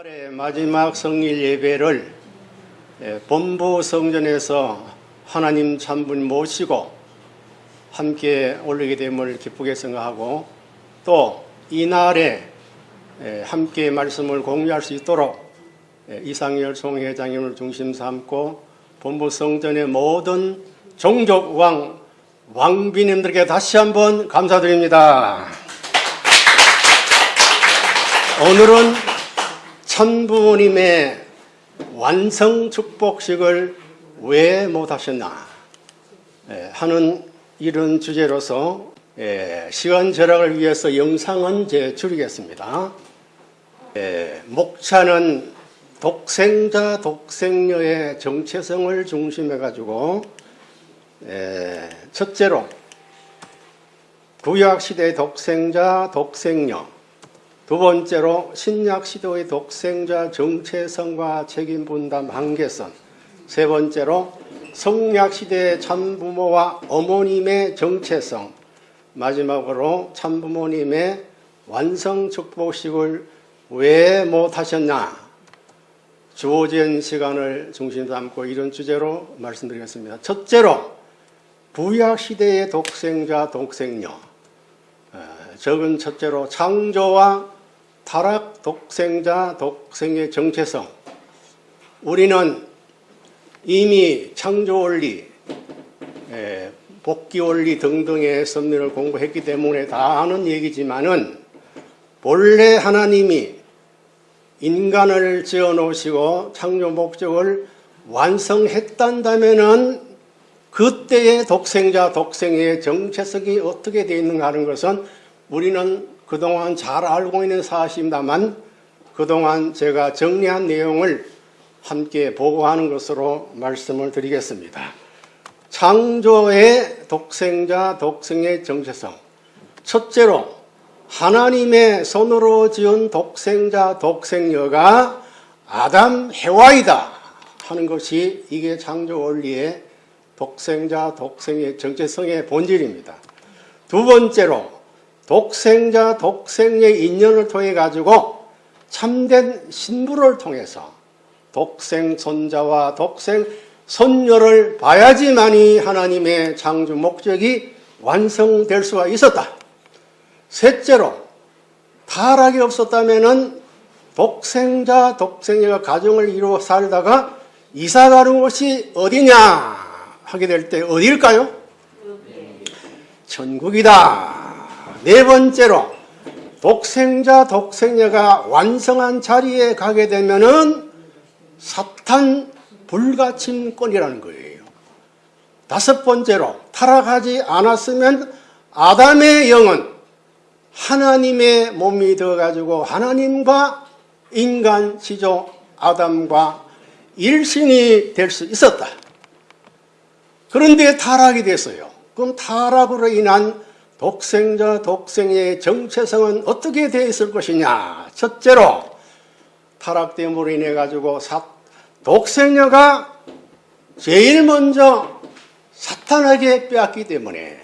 이날의 마지막 성일 예배를 예, 본부 성전에서 하나님 참분 모시고 함께 올리게 됨을 기쁘게 생각하고 또 이날에 예, 함께 말씀을 공유할 수 있도록 예, 이상열 총회장님을 중심 삼고 본부 성전의 모든 종족 왕 왕비님들께 다시 한번 감사드립니다. 오늘은 천부모님의 완성 축복식을 왜 못하셨나 예, 하는 이런 주제로서 예, 시간 절약을 위해서 영상은 제 줄이겠습니다. 예, 목차는 독생자 독생녀의 정체성을 중심해 가지고 첫째로 구약시대 독생자 독생녀 두 번째로 신약 시도의 독생자 정체성과 책임 분담 한계선. 세 번째로 성약 시대의 참부모와 어머님의 정체성. 마지막으로 참부모님의 완성 축복식을 왜 못하셨나? 주어진 시간을 중심 삼고 이런 주제로 말씀드리겠습니다. 첫째로 구약 시대의 독생자 독생녀. 적은 첫째로 창조와 타락 독생자 독생의 정체성. 우리는 이미 창조 원리 복귀 원리 등등의 섭리를 공부했기 때문에 다 아는 얘기지만은 본래 하나님이 인간을 지어 놓으시고 창조 목적을 완성했단다면은 그때의 독생자 독생의 정체성이 어떻게 되어 있는가 하는 것은 우리는 그동안 잘 알고 있는 사실입니다만 그동안 제가 정리한 내용을 함께 보고하는 것으로 말씀을 드리겠습니다. 창조의 독생자 독생의 정체성 첫째로 하나님의 손으로 지은 독생자 독생녀가 아담 해와이다 하는 것이 이게 창조 원리의 독생자 독생의 정체성의 본질입니다. 두 번째로 독생자 독생의 인연을 통해 가지고 참된 신부를 통해서 독생 손자와 독생 손녀를 봐야지만이 하나님의 창조 목적이 완성될 수가 있었다. 셋째로 타락이 없었다면 독생자 독생녀가 가정을 이루어 살다가 이사 가는 곳이 어디냐 하게 될 때 어디일까요? 천국이다. 네 번째로 독생자 독생녀가 완성한 자리에 가게 되면은 사탄 불가침권이라는 거예요. 다섯 번째로 타락하지 않았으면 아담의 영은 하나님의 몸이 되어가지고 하나님과 인간 시조 아담과 일신이 될 수 있었다. 그런데 타락이 됐어요. 그럼 타락으로 인한 독생자 독생의 정체성은 어떻게 되어 있을 것이냐? 첫째로 타락됨으로 인해 가지고 독생녀가 제일 먼저 사탄에게 빼앗기 때문에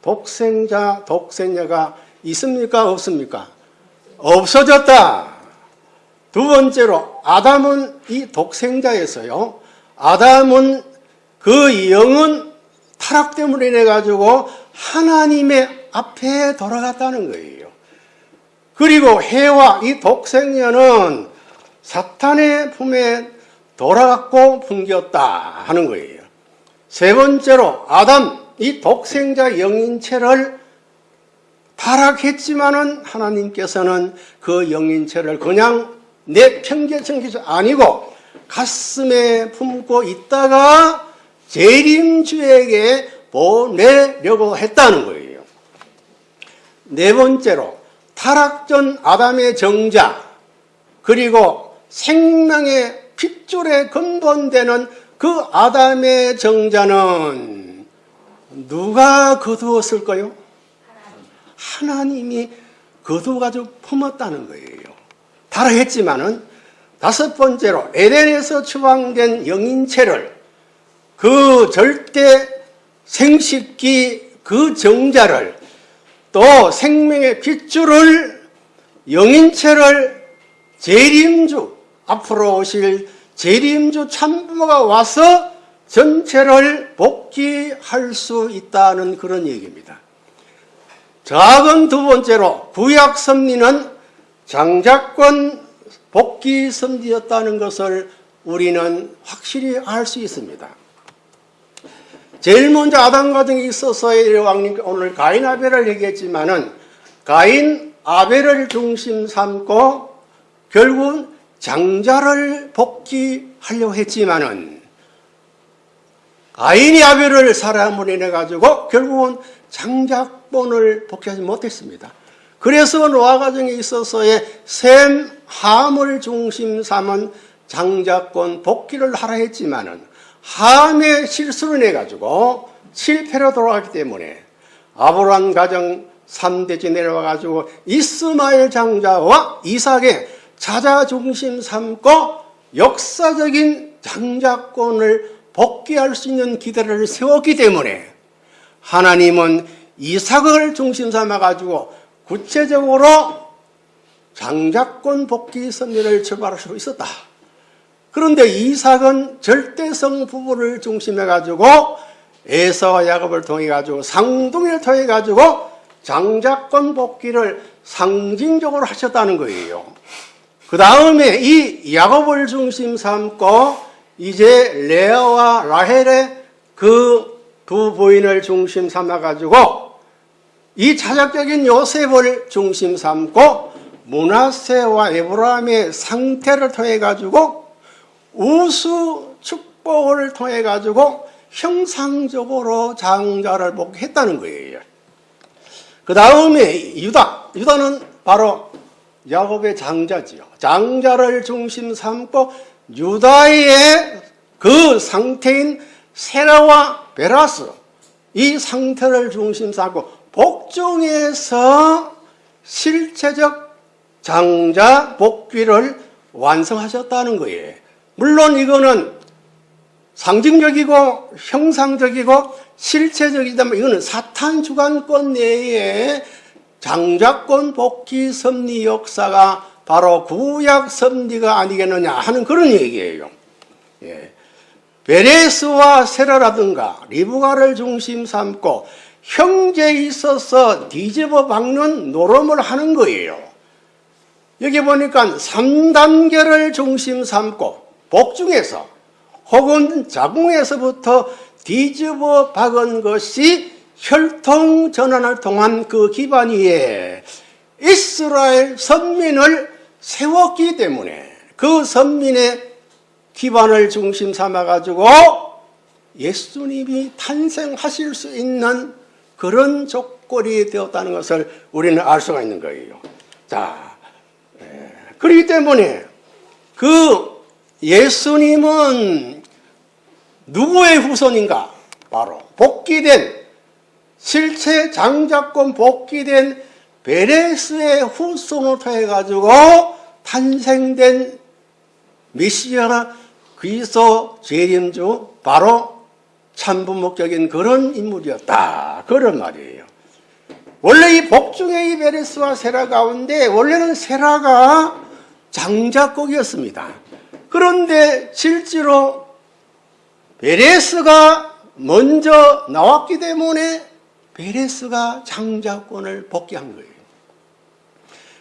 독생자 독생녀가 있습니까? 없습니까? 없어졌다. 두 번째로 아담은 이 독생자였어요. 아담은 그 영은 타락 때문에 인해 가지고 하나님의 앞에 돌아갔다는 거예요. 그리고 해와 이 독생녀는 사탄의 품에 돌아갔고 풍겼다 하는 거예요. 세 번째로 아담 이 독생자 영인체를 타락했지만은 하나님께서는 그 영인체를 그냥 내 편견성기서 아니고 가슴에 품고 있다가 재림주에게 보내려고 했다는 거예요. 네 번째로 타락전 아담의 정자 그리고 생명의 핏줄에 근본되는 그 아담의 정자는 누가 거두었을까요? 하나님이 거두어가지고 품었다는 거예요. 타락했지만은 다섯 번째로 에덴에서 추방된 영인체를 그 절대 생식기 그 정자를 또 생명의 핏줄을 영인체를 재림주 앞으로 오실 재림주 참부모가 와서 전체를 복귀할 수 있다는 그런 얘기입니다. 작은 두 번째로 구약 섭리는 장자권 복귀 섭리였다는 것을 우리는 확실히 알 수 있습니다. 제일 먼저 아담 과정에 있어서의 왕님 오늘 가인 아벨을 얘기했지만은 가인 아벨을 중심 삼고 결국은 장자를 복귀하려 했지만은 가인이 아벨을 사람을 인해 가지고 결국은 장자권을 복귀하지 못했습니다. 그래서 노아 가정에 있어서의 셈, 함을 중심 삼은 장자권 복귀를 하라 했지만은 함의 실수를 내 가지고 실패로 돌아갔기 때문에 아브라함 가정 3대째 내려와 가지고 이스마엘 장자와 이삭의 자자 중심 삼고 역사적인 장자권을 복귀할 수 있는 기대를 세웠기 때문에 하나님은 이삭을 중심 삼아 가지고 구체적으로 장자권 복귀 선례를 출발할 수 있었다. 그런데 이삭은 절대성 부부를 중심해 가지고 에서와 야곱을 통해 가지고 상둥이를 통해 가지고 장자권 복귀를 상징적으로 하셨다는 거예요. 그 다음에 이 야곱을 중심 삼고 이제 레아와 라헬의 그 두 부인을 중심 삼아 가지고 이 자작적인 요셉을 중심 삼고 문하세와 에브라임의 상태를 통해 가지고 우수 축복을 통해 가지고 형상적으로 장자를 복했다는 거예요. 그 다음에 유다, 유다는 바로 야곱의 장자지요. 장자를 중심 삼고 유다의 그 상태인 세라와 베라스 이 상태를 중심 삼고 복중에서 실체적 장자 복귀를 완성하셨다는 거예요. 물론 이거는 상징적이고 형상적이고 실체적이다면 이거는 사탄 주관권 내에 장자권 복귀 섭리 역사가 바로 구약 섭리가 아니겠느냐 하는 그런 얘기예요. 예. 베레스와 세라라든가 리브가를 중심 삼고 형제에 있어서 뒤집어 박는 노름을 하는 거예요. 여기 보니까 3단계를 중심 삼고 복중에서 혹은 자궁에서부터 뒤집어 박은 것이 혈통 전환을 통한 그 기반 위에 이스라엘 선민을 세웠기 때문에 그 선민의 기반을 중심 삼아 가지고 예수님이 탄생하실 수 있는 그런 조건이 되었다는 것을 우리는 알 수가 있는 거예요. 자, 그렇기 때문에 그 예수님은 누구의 후손인가? 바로 복귀된 실체 장자권 복귀된 베레스의 후손을 통해 가지고 탄생된 메시아 그리스도 재림주 바로 참부목적인 그런 인물이었다. 그런 말이에요. 원래 이 복중의 이 베레스와 세라 가운데 원래는 세라가 장자국이었습니다. 그런데 실제로 베레스가 먼저 나왔기 때문에 베레스가 장자권을 복귀한 거예요.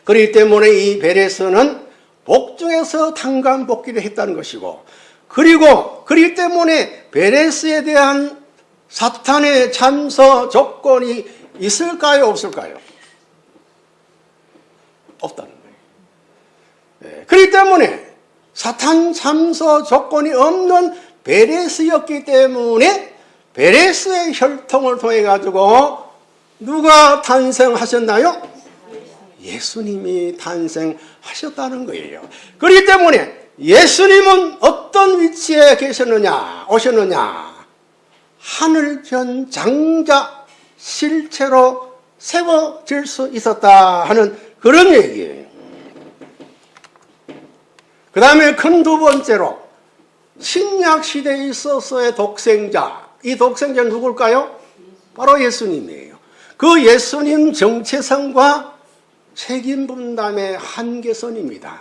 그렇기 때문에 이 베레스는 복중에서 탄감 복귀를 했다는 것이고 그리고 그렇기 때문에 베레스에 대한 사탄의 참서 조건이 있을까요 없을까요? 없다는 거예요. 네. 그렇기 때문에 사탄 참서 조건이 없는 베레스였기 때문에 베레스의 혈통을 통해 가지고 누가 탄생하셨나요? 예수님이 탄생하셨다는 거예요. 그렇기 때문에 예수님은 어떤 위치에 계셨느냐, 오셨느냐? 하늘전 장자 실체로 세워질 수 있었다 하는 그런 얘기예요. 그 다음에 큰 두 번째로 신약 시대에 있어서의 독생자, 이 독생자는 누굴까요? 바로 예수님이에요. 그 예수님 정체성과 책임 분담의 한계선입니다.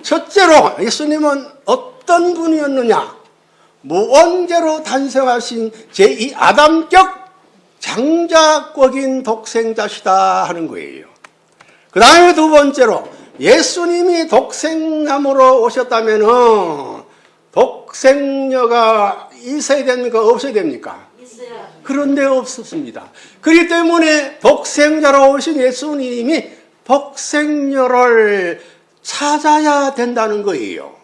첫째로 예수님은 어떤 분이었느냐? 무언제로 탄생하신 제2 아담격 장자권인 독생자시다 하는 거예요. 그 다음에 두 번째로 예수님이 독생남으로 오셨다면 독생녀가 있어야 됩니까? 없어야 됩니까? 있어요. 그런데 없었습니다. 그렇기 때문에 독생자로 오신 예수님이 독생녀를 찾아야 된다는 거예요.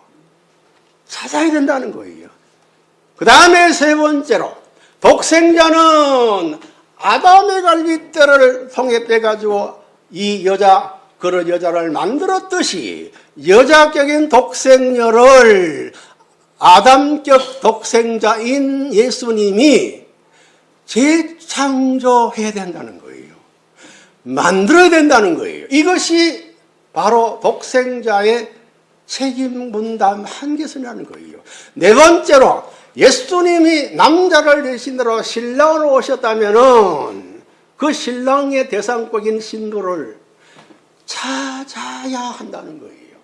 찾아야 된다는 거예요. 그 다음에 세 번째로 독생자는 아담의 갈빗대를 통해 빼가지고 이 여자 그런 여자를 만들었듯이 여자격인 독생녀를 아담격 독생자인 예수님이 재창조해야 된다는 거예요. 만들어야 된다는 거예요. 이것이 바로 독생자의 책임 분담 한계선이라는 거예요. 네 번째로 예수님이 남자를 대신으로 신랑으로 오셨다면 은 그 신랑의 대상격인 신부를 찾아야 한다는 거예요.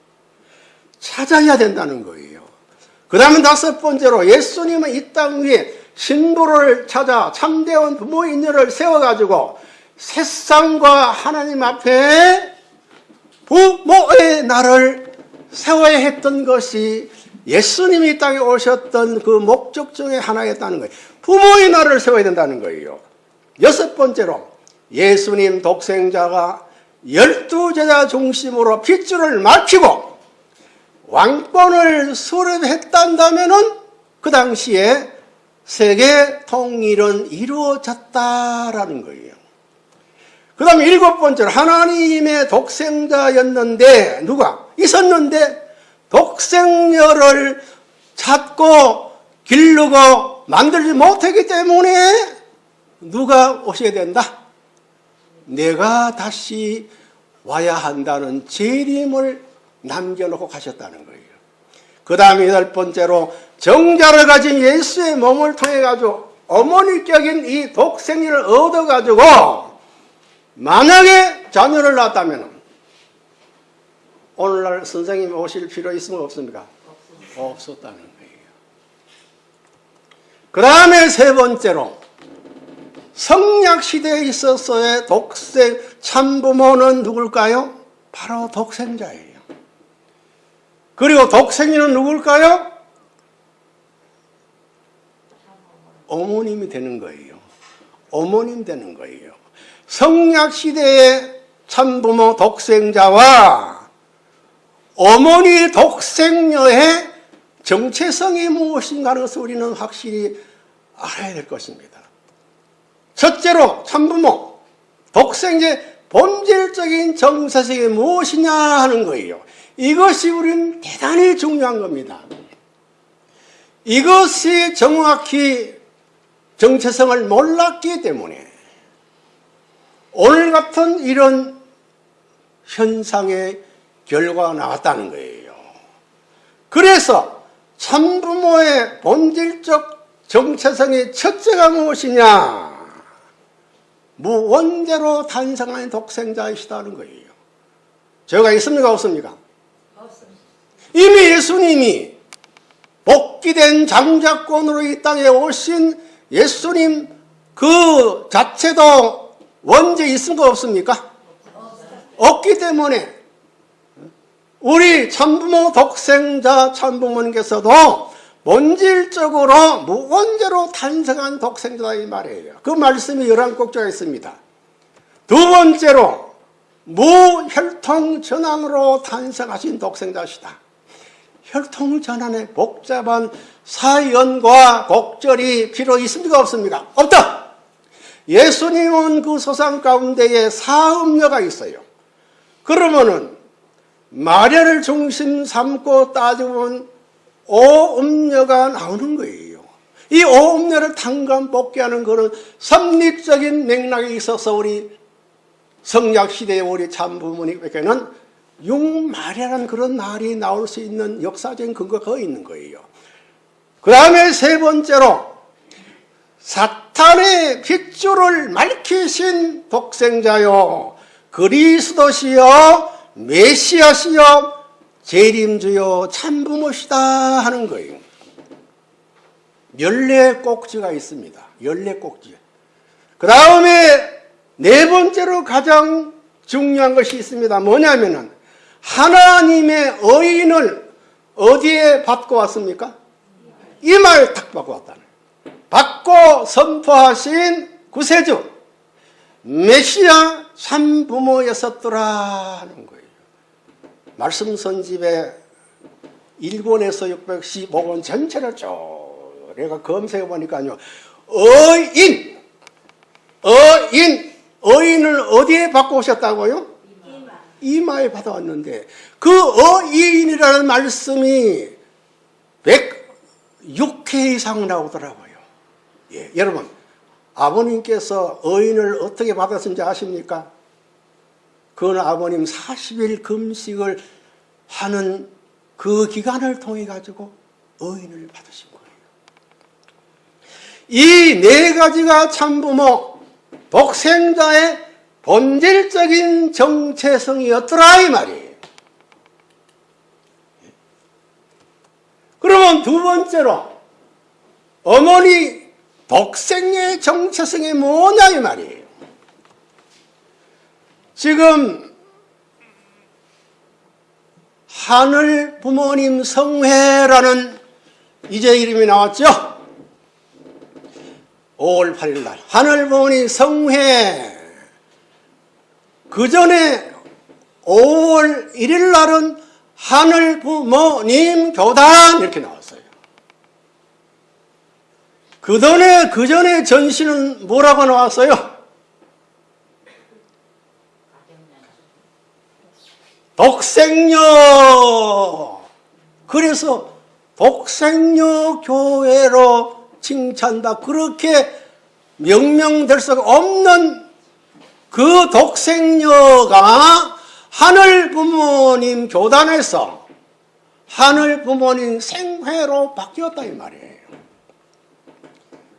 찾아야 된다는 거예요. 그 다음에 다섯 번째로 예수님은 이 땅 위에 신부를 찾아 참되온 부모 인연을 세워가지고 세상과 하나님 앞에 부모의 날을 세워야 했던 것이 예수님이 이 땅에 오셨던 그 목적 중에 하나였다는 거예요. 부모의 날을 세워야 된다는 거예요. 여섯 번째로 예수님 독생자가 열두 제자 중심으로 핏줄을 맞추고 왕권을 수립했단다면은 그 당시에 세계 통일은 이루어졌다라는 거예요. 그 다음에 일곱 번째로 하나님의 독생자였는데 누가 있었는데 독생녀를 찾고 기르고 만들지 못했기 때문에 누가 오셔야 된다? 내가 다시 와야 한다는 재림을 남겨놓고 가셨다는 거예요. 그 다음에 여덟 번째로 정자를 가진 예수의 몸을 통해 가지고 어머니격인 이 독생리를 얻어 가지고 만약에 자녀를 낳았다면 오늘날 선생님 오실 필요 있으면 없습니까? 없었다는 거예요. 그 다음에 세 번째로 성약 시대에 있어서의 독생 참부모는 누굴까요? 바로 독생자예요. 그리고 독생이는 누굴까요? 어머님이 되는 거예요. 어머님 되는 거예요. 성약 시대의 참부모 독생자와 어머니 독생녀의 정체성이 무엇인가 하는 것을 우리는 확실히 알아야 될 것입니다. 첫째로 참부모 독생의 본질적인 정체성이 무엇이냐 하는 거예요. 이것이 우리는 대단히 중요한 겁니다. 이것이 정확히 정체성을 몰랐기 때문에 오늘 같은 이런 현상의 결과가 나왔다는 거예요. 그래서 참부모의 본질적 정체성의 첫째가 무엇이냐? 무원대로 탄생한 독생자이시다는 거예요. 죄가 있습니까? 없습니까? 이미 예수님이 복귀된 장자권으로 이 땅에 오신 예수님 그 자체도 원죄 있습니까? 없습니까? 없기 때문에 우리 참부모 독생자 참부모님께서도 본질적으로 무원죄로 탄생한 독생자다 이 말이에요. 그 말씀이 열한 꼭지가 있습니다. 두 번째로 무혈통 전환으로 탄생하신 독생자시다. 혈통 전환의 복잡한 사연과 곡절이 필요 있습니까 없습니까? 없다. 예수님은 그 소상 가운데에 사음녀가 있어요. 그러면은 마리아를 중심 삼고 따져보면 오음녀가 나오는 거예요. 이 오음녀를 탕감 복귀하는 그런 섭리적인 맥락이 있어서 우리 성약 시대의 우리 참부모님에게는 육마리아라는 그런 말이 나올 수 있는 역사적인 근거가 있는 거예요. 그 다음에 세 번째로 사탄의 핏줄을 말키신 독생자요 그리스도시여 메시아시여 재림주요 참부모시다 하는 거예요. 열네 꼭지가 있습니다. 열네 꼭지. 그 다음에 네 번째로 가장 중요한 것이 있습니다. 뭐냐면은 하나님의 의인을 어디에 받고 왔습니까? 이마에 탁 받고 왔다는 받고 선포하신 구세주 메시아 참부모였었더라 하는. 말씀 선집에 1권에서 615권 전체를 쭉 내가 검색해 보니까요. 의인 의인 의인을 어디에 받고 오셨다고요? 이마 에 받아왔는데 그 어이인이라는 말씀이 106회 이상 나오더라고요. 예, 여러분 아버님께서 어인을 어떻게 받았는지 아십니까? 그건 아버님 40일 금식을 하는 그 기간을 통해 가지고 어인을 받으신 거예요. 이 네 가지가 참부모 독생자의 본질적인 정체성이었더라 이 말이에요. 그러면 두 번째로 어머니 독생의 정체성이 뭐냐 이 말이에요. 지금 하늘 부모님 성회라는 이제 이름이 나왔죠. 5월 8일 날 하늘 부모님 성회 그 전에 5월 1일 날은 하늘 부모님 교단 이렇게 나왔어요. 그 전에 그 전에 전시는 뭐라고 나왔어요? 독생녀. 그래서 독생녀 교회로 칭찬다. 그렇게 명명될 수 없는 그 독생녀가 하늘 부모님 교단에서 하늘 부모님 생회로 바뀌었다 이 말이에요.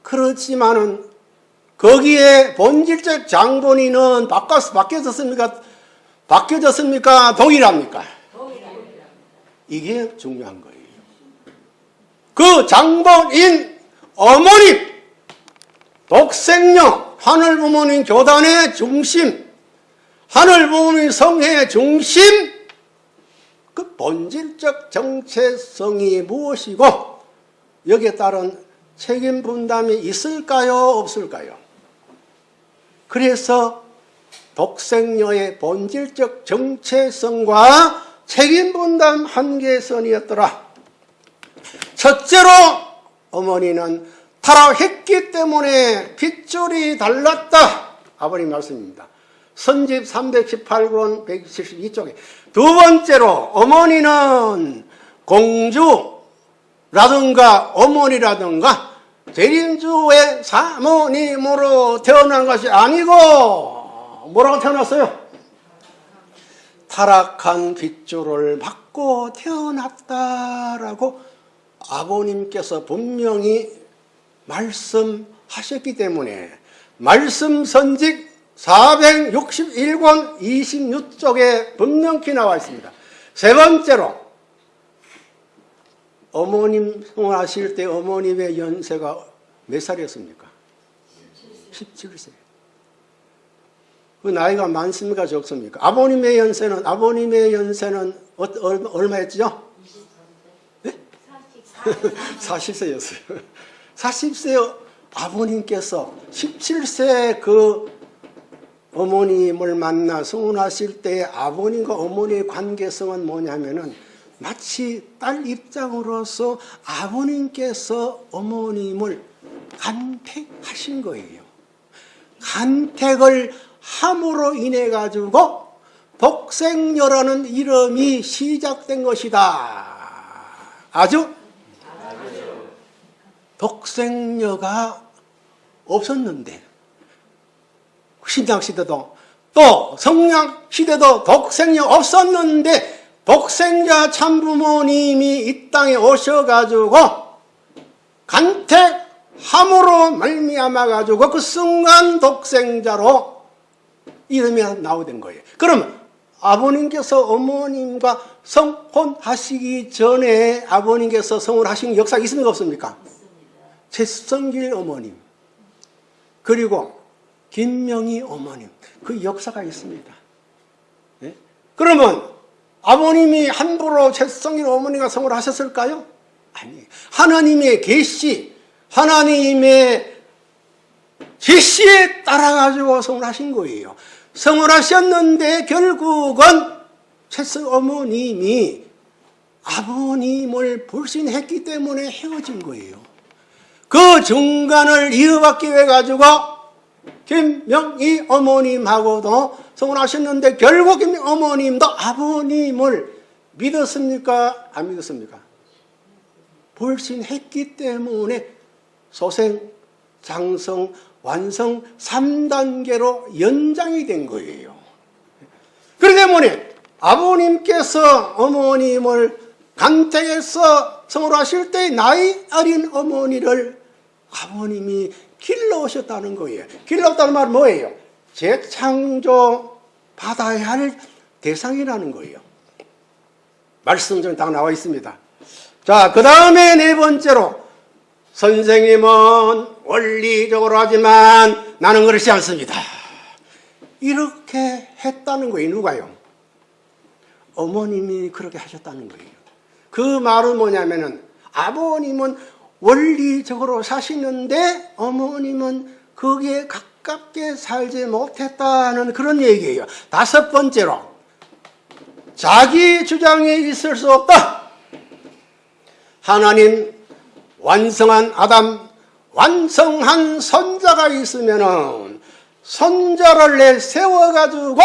그렇지만은 거기에 본질적 장본인은 바꿔서 바뀌어졌습니까? 바뀌어졌습니까? 동일합니까? 이게 중요한 거예요. 그 장본인 어머니 독생녀 하늘 부모님 교단의 중심 하늘 부모님 성회의 중심 그 본질적 정체성이 무엇이고 여기에 따른 책임 분담이 있을까요? 없을까요? 그래서 독생녀의 본질적 정체성과 책임 분담 한계선이었더라. 첫째로 어머니는 타락했기 때문에 핏줄이 달랐다. 아버님 말씀입니다. 선집 318권 172쪽에 두 번째로 어머니는 공주라든가 어머니라든가 대림주의 사모님으로 태어난 것이 아니고 뭐라고 태어났어요? 타락한 빗줄을 받고 태어났다라고 아버님께서 분명히 말씀하셨기 때문에 말씀 선직 461권 26쪽에 분명히 나와 있습니다. 세 번째로 어머님 성하실 때 어머님의 연세가 몇 살이었습니까? 17세. 그 나이가 많습니까 적습니까? 아버님의 연세는 아버님의 연세는 어, 얼마, 얼마였죠? 네? 40세였어요. 40세 아버님께서 17세 그 어머님을 만나 성혼하실 때 아버님과 어머니의 관계성은 뭐냐면은 마치 딸 입장으로서 아버님께서 어머님을 간택하신 거예요. 간택을 함으로 인해 가지고 독생녀라는 이름이 시작된 것이다. 아주 독생녀가 없었는데 신약 시대도 또 성약 시대도 독생녀 없었는데 독생자 참부모님이 이 땅에 오셔가지고 간택함으로 말미암아 가지고 그 순간 독생자로 이름이 나오게 된 거예요. 그럼 아버님께서 어머님과 성혼하시기 전에 아버님께서 성혼하신 역사 있습니까 없습니까? 최성길 어머님 그리고 김명희 어머님 그 역사가 있습니다. 예? 그러면 아버님이 함부로 최성길 어머니가 성을 하셨을까요? 아니 하나님의 계시 하나님의 제시에 따라 가지고 성을 하신 거예요. 성을 하셨는데 결국은 최성 어머님이 아버님을 불신했기 때문에 헤어진 거예요. 그 중간을 이어받기 위해 가지고 김명희 어머님하고도 성을 하셨는데 결국 김 어머님도 아버님을 믿었습니까? 안 믿었습니까? 불신했기 때문에 소생, 장성, 완성 3단계로 연장이 된 거예요. 그렇기 때문에 아버님께서 어머님을 간택해서 성을 하실 때 나이 어린 어머니를 아버님이 길러오셨다는 거예요. 길러왔다는 말은 뭐예요? 재창조 받아야 할 대상이라는 거예요. 말씀 딱 나와 있습니다. 자, 그 다음에 네 번째로 선생님은 원리적으로 하지만 나는 그렇지 않습니다. 이렇게 했다는 거예요. 누가요? 어머님이 그렇게 하셨다는 거예요. 그 말은 뭐냐면은 아버님은 원리적으로 사시는데 어머님은 거기에 가깝게 살지 못했다는 그런 얘기예요. 다섯 번째로 자기 주장에 있을 수 없다. 하나님 완성한 아담, 완성한 선자가 있으면은 선자를 내 세워 가지고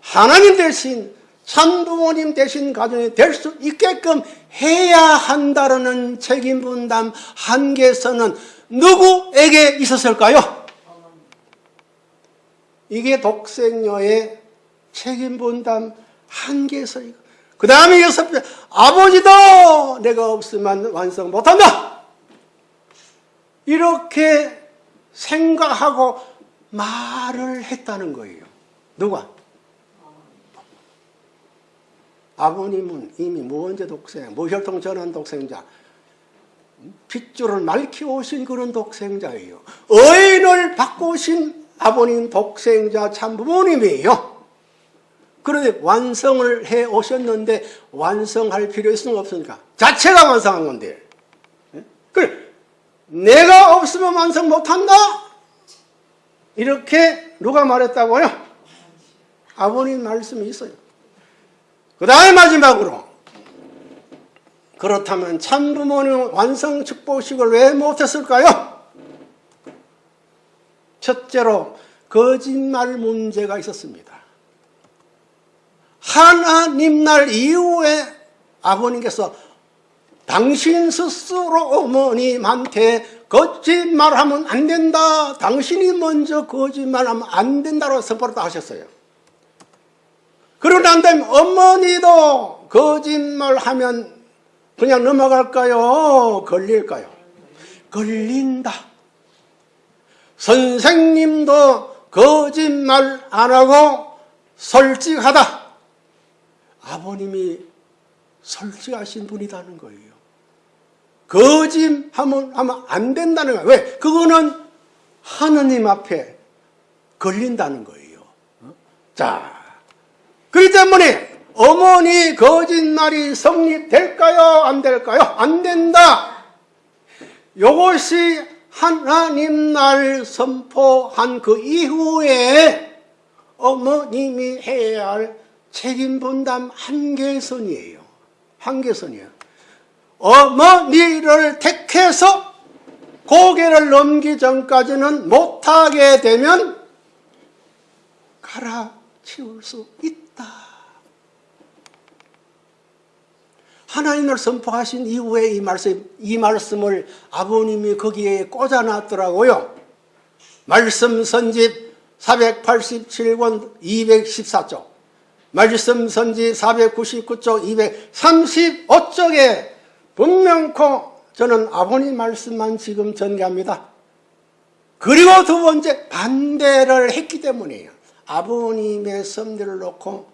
하나님 대신 참부모님 대신 가정이 될 수 있게끔 해야 한다는 책임 분담 한계선은 누구에게 있었을까요? 이게 독생녀의 책임 분담 한계선이고 그 다음에 여섯 번 아버지도 내가 없으면 완성 못한다 이렇게 생각하고 말을 했다는 거예요 누가? 아버님은 이미 무언제 독생, 무혈통 전환 독생자, 핏줄을 맑히 오신 그런 독생자예요. 의인을 바꾸신 아버님 독생자 참 부모님이에요. 그런데 완성을 해 오셨는데 완성할 필요 있으면 없으니까 자체가 완성한 건데. 예? 그래 내가 없으면 완성 못한다. 이렇게 누가 말했다고요? 아버님 말씀이 있어요. 그 다음에 마지막으로 그렇다면 참부모는 완성 축복식을 왜 못했을까요? 첫째로 거짓말 문제가 있었습니다. 하나님 날 이후에 아버님께서 당신 스스로 어머님한테 거짓말하면 안 된다. 당신이 먼저 거짓말하면 안 된다고 선포를 하셨어요. 그러고 난 다음에 어머니도 거짓말하면 그냥 넘어갈까요? 걸릴까요? 걸린다. 선생님도 거짓말 안 하고 솔직하다. 아버님이 솔직하신 분이라는 거예요. 거짓하면 하면 안 된다는 거예요. 왜? 그거는 하느님 앞에 걸린다는 거예요. 자, 그렇기 때문에 어머니 거짓말이 성립될까요? 안 될까요? 안 된다. 이것이 하나님 날 선포한 그 이후에 어머님이 해야 할 책임 분담 한계선이에요. 한계선이에요. 어머니를 택해서 고개를 넘기 전까지는 못하게 되면 갈아치울 수 있다. 하나님을 선포하신 이후에 이 말씀, 이 말씀을 아버님이 거기에 꽂아놨더라고요. 말씀 선집 487권 214쪽, 말씀 선지 499쪽 235쪽에 분명코 저는 아버님 말씀만 지금 전개합니다. 그리고 두 번째 반대를 했기 때문이에요. 아버님의 섭리를 놓고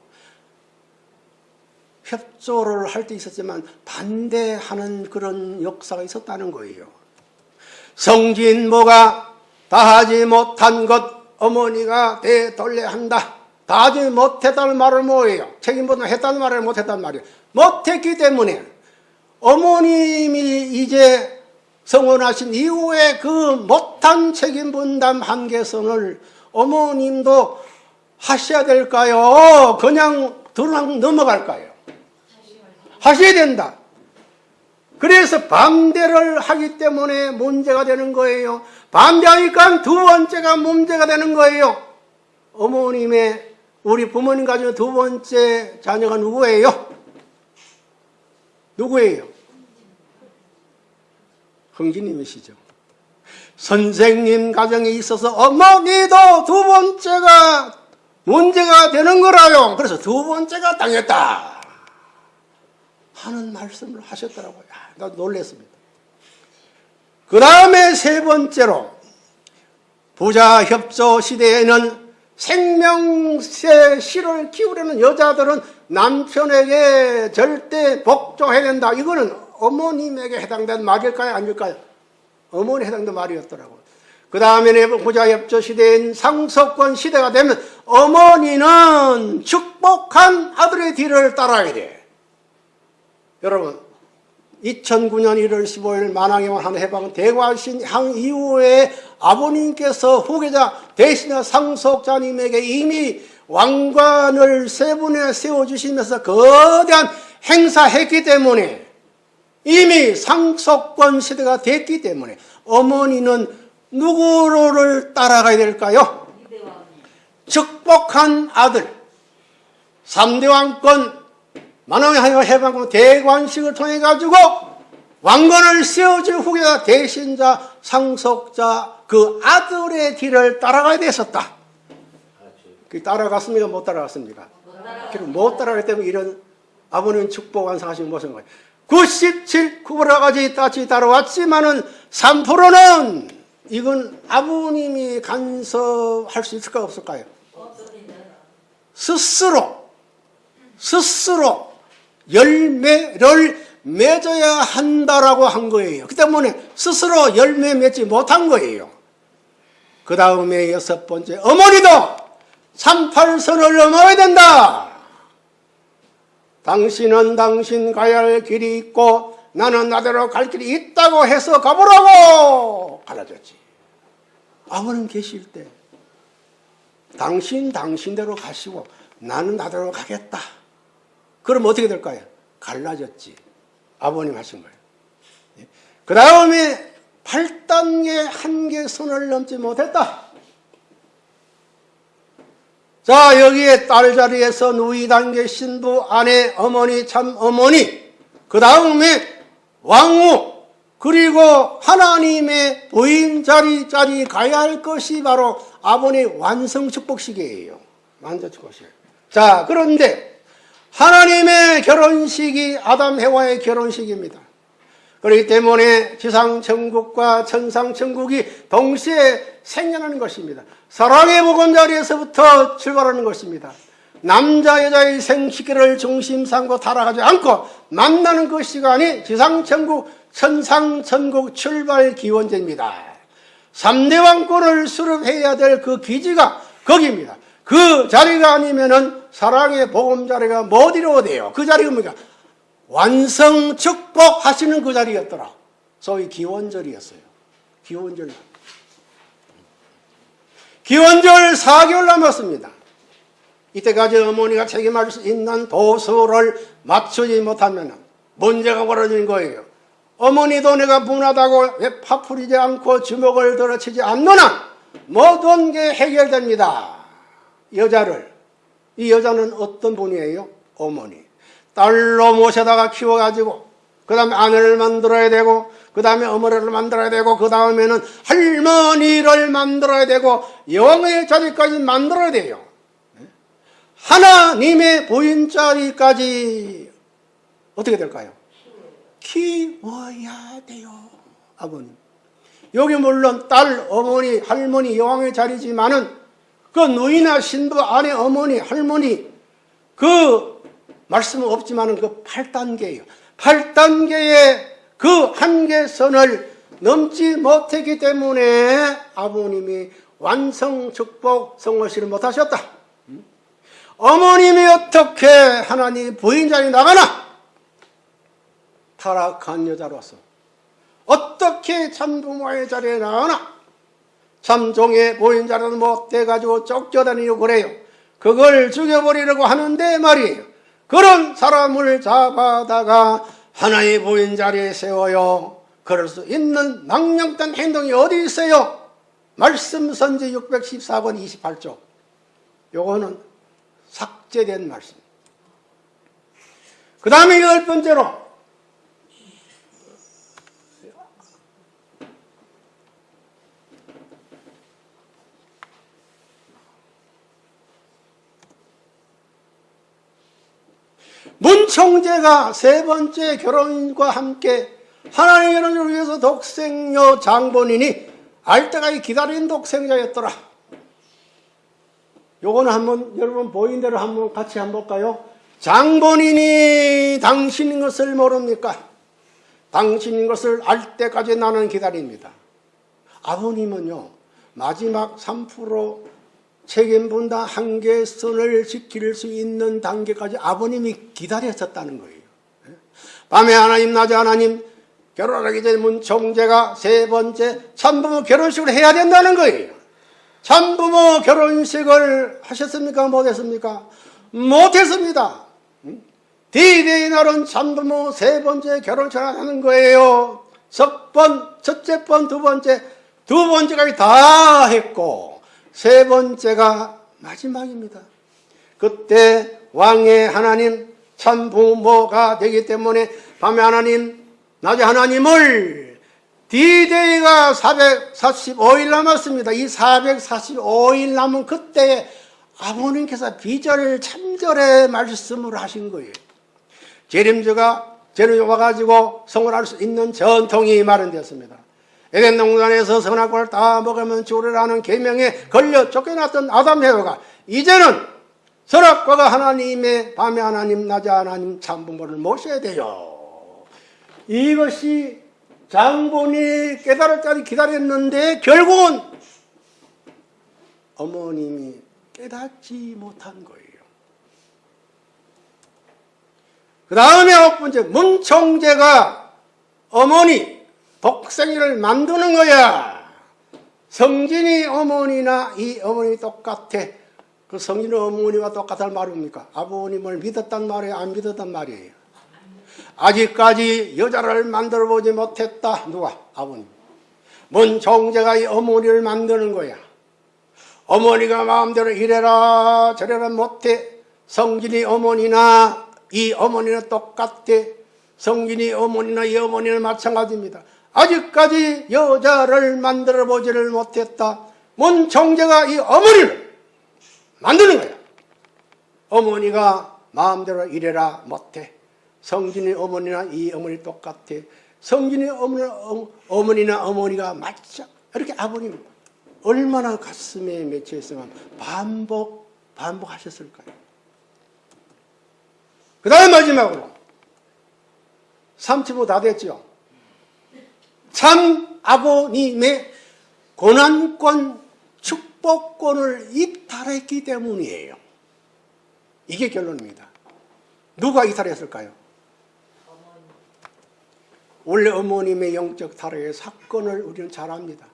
협조를 할 때 있었지만 반대하는 그런 역사가 있었다는 거예요. 성진모가 다하지 못한 것 어머니가 되돌려 한다. 다하지 못했다는 말은 뭐예요? 책임보다 했다는 말을 못했다는 말이에요. 못했기 때문에 어머님이 이제 성원하신 이후에 그 못한 책임 분담 한계선을 어머님도 하셔야 될까요? 그냥 들랑 넘어갈까요? 하셔야 된다. 그래서 반대를 하기 때문에 문제가 되는 거예요. 반대하니까 두 번째가 문제가 되는 거예요. 어머님의 우리 부모님 가지고 두 번째 자녀가 누구예요? 누구예요? 흥진님이시죠. 선생님 가정에 있어서 어머니도 두 번째가 문제가 되는 거라요. 그래서 두 번째가 당했다. 하는 말씀을 하셨더라고요. 아, 나 놀랐습니다. 그 다음에 세 번째로 부자 협조 시대에는 생명세 씨를 키우려는 여자들은 남편에게 절대 복종해야 된다. 이거는 어머님에게 해당된 말일까요? 아닐까요? 어머니 해당된 말이었더라고요. 그 다음에는 부자 협조 시대인 상속권 시대가 되면 어머니는 축복한 아들의 뒤를 따라야 돼. 여러분 2009년 1월 15일 만왕에만 한 해방 대관신 향 이후에 아버님께서 후계자 대신자 상속자님에게 이미 왕관을 세 분에 세워주시면서 거대한 행사했기 때문에 이미 상속권 시대가 됐기 때문에 어머니는 누구를 따라가야 될까요? 축복한 아들 3대 왕권 만왕의 해방군 대관식을 통해 가지고 왕건을 세워줄 후계자 대신자 상속자 그 아들의 길을 따라가야 됐었다. 그 따라갔습니까? 못 따라갔습니까? 못 따라가기 때문에 이런 아버님 축복 완성하신 모습인 거예요. 97, 9%까지 따지 따라왔지만은 3%는 이건 아버님이 간섭할 수 있을까 없을까요? 스스로 스스로 열매를 맺어야 한다라고 한 거예요. 그 때문에 스스로 열매 맺지 못한 거예요. 그 다음에 여섯 번째 어머니도 38선을 넘어야 된다. 당신은 당신 가야 할 길이 있고 나는 나대로 갈 길이 있다고 해서 가보라고 가르쳤지. 아버님 계실 때 당신 당신대로 가시고 나는 나대로 가겠다. 그럼 어떻게 될까요? 갈라졌지. 아버님 하신 거예요. 그 다음에 8단계 한계 선을 넘지 못했다. 자 여기에 딸 자리에서 누이 단계 신부 아내 어머니 참 어머니 그 다음에 왕후 그리고 하나님의 부인 자리 자리 가야 할 것이 바로 아버님 완성 축복식이에요. 완성 축복식. 자 그런데 하나님의 결혼식이 아담 해와의 결혼식입니다. 그렇기 때문에 지상천국과 천상천국이 동시에 생겨나는 것입니다. 사랑의 보건자리에서부터 출발하는 것입니다. 남자 여자의 생식기를 중심 삼고 타락하지 않고 만나는 그 시간이 지상천국 천상천국 출발 기원제입니다. 3대 왕권을 수립해야 될 그 기지가 거기입니다. 그 자리가 아니면은 사랑의 복음 자리가 뭐 어디로 돼요? 그 자리가 뭡니까? 완성 축복하시는 그 자리였더라. 소위 기원절이었어요. 기원절. 기원절 4개월 남았습니다. 이때까지 어머니가 책임할 수 있는 도수를 맞추지 못하면 문제가 벌어진 거예요. 어머니도 내가 분하다고 왜 파풀이지 않고 주먹을 들어치지 않는 한 모든 게 해결됩니다. 여자를. 이 여자는 어떤 분이에요? 어머니. 딸로 모셔다가 키워가지고 그 다음에 아내를 만들어야 되고 그 다음에 어머니를 만들어야 되고 그 다음에는 할머니를 만들어야 되고 영의 자리까지 만들어야 돼요. 하나님의 부인 자리까지 어떻게 될까요? 키워야 돼요. 아버님. 여기 물론 딸, 어머니, 할머니, 여왕의 자리지만은 그 누이나 신부, 아내, 어머니, 할머니 그 말씀은 없지만 그 8단계예요. 8단계의 그 한계선을 넘지 못했기 때문에 아버님이 완성 축복 성호시를 못하셨다. 어머님이 어떻게 하나님 부인 자리에 나가나? 타락한 여자로서 어떻게 참부모의 자리에 나가나? 참종의 부인 자리는 못돼가지고 쫓겨다니고 그래요. 그걸 죽여버리려고 하는데 말이에요. 그런 사람을 잡아다가 하나의 부인 자리에 세워요. 그럴 수 있는 망령된 행동이 어디 있어요? 말씀 선지 614권 28조. 요거는 삭제된 말씀. 그 다음에 열 번째로 문총재가 세 번째 결혼과 함께 하나님의 결혼을 위해서 독생녀 장본인이 알때까지 기다린 독생자였더라. 요거는 한번 여러분 보인 대로 한번 같이 한번 볼까요? 장본인이 당신인 것을 모릅니까? 당신인 것을 알 때까지 나는 기다립니다. 아버님은요 마지막 3% 책임분담 한계선을 지킬 수 있는 단계까지 아버님이 기다렸었다는 거예요. 밤에 하나님 낮에 하나님 결혼하기 전에 문총재가 세 번째 참부모 결혼식을 해야 된다는 거예요. 참부모 결혼식을 하셨습니까? 못했습니까? 못했습니다. 디데이 날은 참부모 세 번째 결혼식을 하는 거예요. 첫 번, 첫째 번, 두 번째, 두 번째까지 다 했고 세 번째가 마지막입니다. 그때 왕의 하나님 참부모가 되기 때문에 밤에 하나님 낮에 하나님을 디데이가 445일 남았습니다. 이 445일 남은 그때 아버님께서 비절 참절의 말씀을 하신 거예요. 재림주가 재림이 와가지고 성을 할 수 있는 전통이 마련되었습니다. 에덴 동산에서 선악과를 다 먹으면 죽으라는 계명에 걸려 쫓겨났던 아담 해와가 이제는 선악과가 하나님의 밤에 하나님 낮에 하나님 참부모를 모셔야 돼요. 이것이 장본이 깨달을 때까지 기다렸는데 결국은 어머님이 깨닫지 못한 거예요. 그 다음에 아홉 번째 문총재가 어머니 독생이를 만드는 거야. 성진이 어머니나 이 어머니 똑같아. 그 성진이 어머니와 똑같을 말입니까? 아버님을 믿었단 말이에요? 안 믿었단 말이에요? 아직까지 여자를 만들어 보지 못했다. 누가? 아버님. 뭔 정제가 이 어머니를 만드는 거야. 어머니가 마음대로 이래라 저래라 못해. 성진이 어머니나 이 어머니는 똑같아. 성진이 어머니나 이 어머니는 마찬가지입니다. 아직까지 여자를 만들어 보지를 못했다. 뭔 정제가 이 어머니를 만드는 거야. 어머니가 마음대로 이래라 못해. 성진이 어머니나 이 어머니 똑같아. 성진이 어머니, 어머니나 어머니가 맞자. 이렇게 아버님 얼마나 가슴에 맺혀 있으면 반복, 반복하셨을까요? 그 다음 마지막으로 3치부 다 됐죠? 참 아버님의 고난권, 축복권을 이탈했기 때문이에요. 이게 결론입니다. 누가 이탈했을까요? 원래 어머님의 영적 탈의 사건을 우리는 잘 압니다.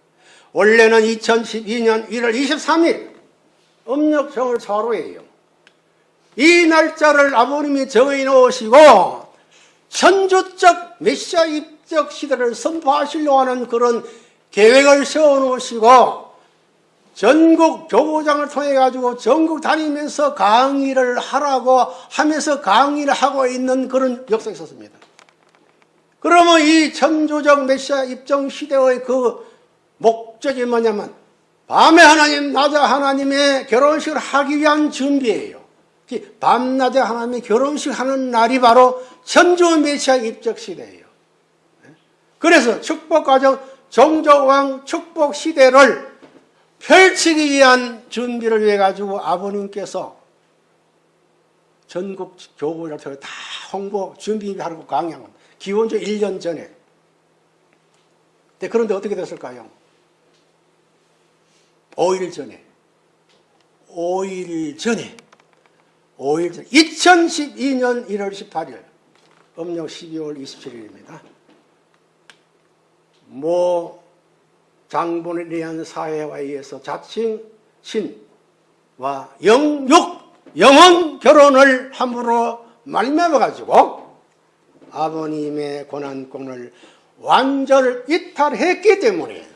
원래는 2012년 1월 23일 음력정월 4로예요. 이 날짜를 아버님이 정해 놓으시고 천주적 메시아 입 적 시대를 선포하시려고 하는 그런 계획을 세워 놓으시고 전국 교구장을 통해 가지고 전국 다니면서 강의를 하라고 하면서 강의를 하고 있는 그런 역사가 있었습니다. 그러면 이 천주적 메시아 입정 시대의 그 목적이 뭐냐면 밤에 하나님, 낮에 하나님의 결혼식을 하기 위한 준비예요. 밤낮에 하나님의 결혼식 하는 날이 바로 천주 메시아 입적 시대예요. 그래서 축복 과정, 종족왕 축복 시대를 펼치기 위한 준비를 위해 가지고 아버님께서 전국 교구를 다 홍보 준비하고 강양. 기원적 1년 전에. 그런데 어떻게 됐을까요? 5일 전에. 5일 전에. 5일 전 2012년 1월 18일. 음력 12월 27일입니다. 모 장본에 대한 사회와 의해서 자칭 신와 영육 영혼 결혼을 함부로 말매어 가지고 아버님의 권한권을 완전 이탈했기 때문에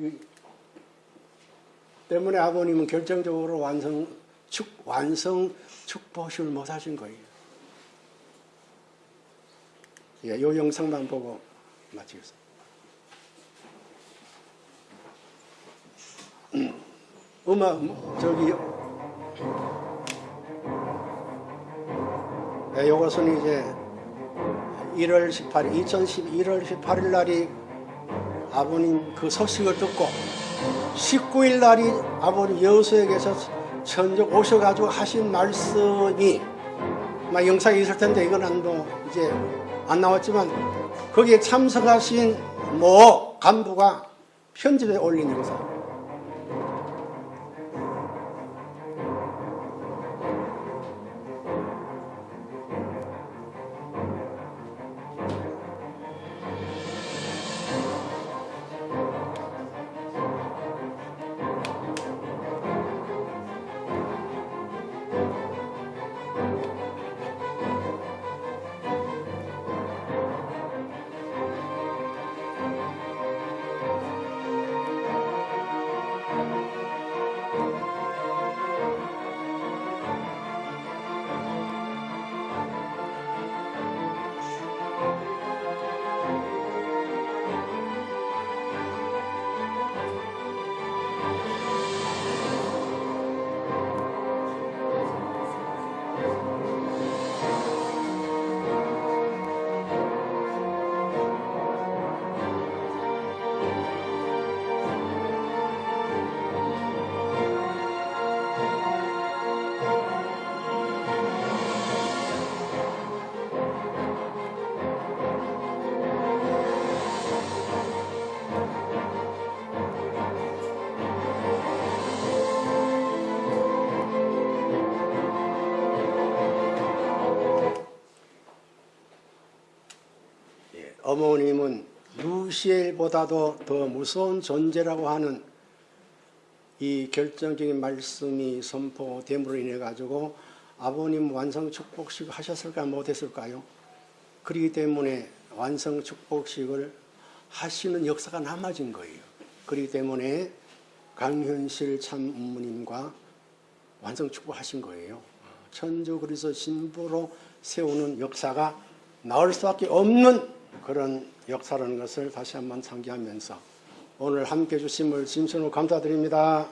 이- 때문에 아버님은 결정적으로 완성 축 완성 축복식을 못 하신 거예요. 예, 요 영상만 보고 마치겠습니다. 음, 음악 저기 네, 요것은 이제 1월 18일 2012 1월 18일 날이 아버님 그 소식을 듣고 19일 날이 아버님 여수에게서 천적 오셔가지고 하신 말씀이 막 영상이 있을 텐데 이건 안 뭐 이제 안 나왔지만 거기에 참석하신 모 간부가 편집에 올린 영상. 루시엘보다도 더 무서운 존재라고 하는 이 결정적인 말씀이 선포됨으로 인해 가지고 아버님 완성 축복식 하셨을까 못했을까요? 그렇기 때문에 완성 축복식을 하시는 역사가 남아진 거예요. 그렇기 때문에 강현실 참부모님과 완성 축복하신 거예요. 천주 그리스도 신부로 세우는 역사가 나올 수밖에 없는 그런 역사라는 것을 다시 한번 상기하면서 오늘 함께 해주심을 진심으로 감사드립니다.